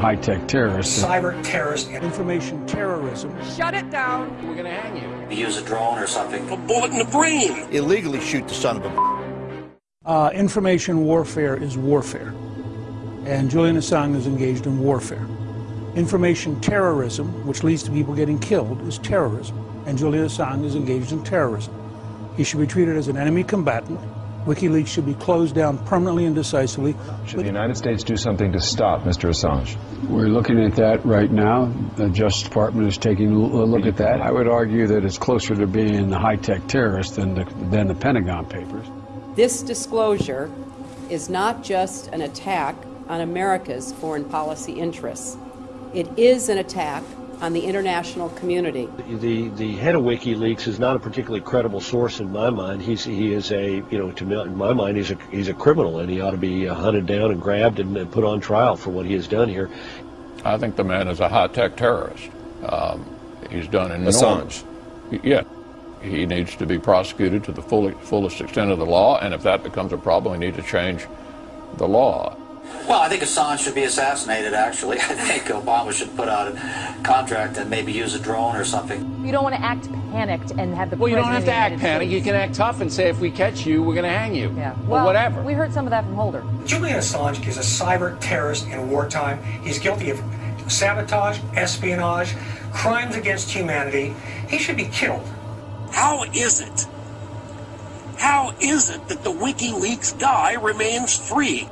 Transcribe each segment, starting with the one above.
high-tech terrorists. Cyber terrorist. Information terrorism. Shut it down. We're going to hang you. Use a drone or something. A bullet in the brain. Illegally shoot the son of a. Uh, information warfare is warfare. And Julian Assange is engaged in warfare. Information terrorism, which leads to people getting killed, is terrorism. And Julian Assange is engaged in terrorism. He should be treated as an enemy combatant. WikiLeaks should be closed down permanently and decisively. Should the United States do something to stop Mr. Assange? We're looking at that right now. The Justice Department is taking a look at that. I would argue that it's closer to being a high-tech terrorist than the, than the Pentagon Papers. This disclosure is not just an attack on America's foreign policy interests. It is an attack on the international community. The the head of WikiLeaks is not a particularly credible source in my mind. He's he is a you know to me, in my mind he's a he's a criminal and he ought to be uh, hunted down and grabbed and, and put on trial for what he has done here. I think the man is a high tech terrorist. Um, he's done enormous. Assange. Yeah. He needs to be prosecuted to the full, fullest extent of the law, and if that becomes a problem, we need to change the law. Well, I think Assange should be assassinated, actually. I think Obama should put out a contract and maybe use a drone or something. You don't want to act panicked and have the Well, you don't have to act panicked. You can act tough and say, if we catch you, we're going to hang you. Yeah. Well, whatever. We heard some of that from Holder. Julian Assange is a cyber terrorist in wartime. He's guilty of sabotage, espionage, crimes against humanity. He should be killed. How is it? How is it that the WikiLeaks guy remains free?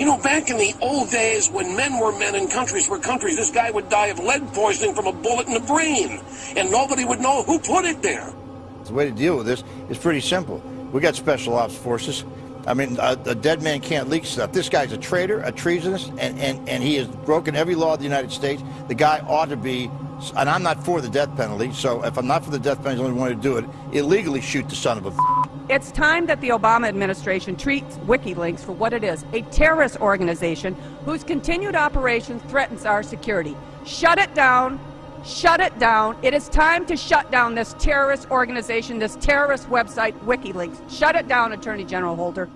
You know, back in the old days when men were men and countries were countries, this guy would die of lead poisoning from a bullet in the brain, and nobody would know who put it there. The way to deal with this is pretty simple. We got special ops forces. I mean, a, a, dead man can't leak stuff. This guy's a traitor, a treasonous, and, and, and he has broken every law of the United States. The guy ought to be, and I'm not for the death penalty, so if I'm not for the death penalty, I only want to do it, illegally shoot the son of a. It's time that the Obama administration treats WikiLeaks for what it is a terrorist organization whose continued operation threatens our security. Shut it down. Shut it down. It is time to shut down this terrorist organization, this terrorist website, WikiLeaks. Shut it down, Attorney General Holder.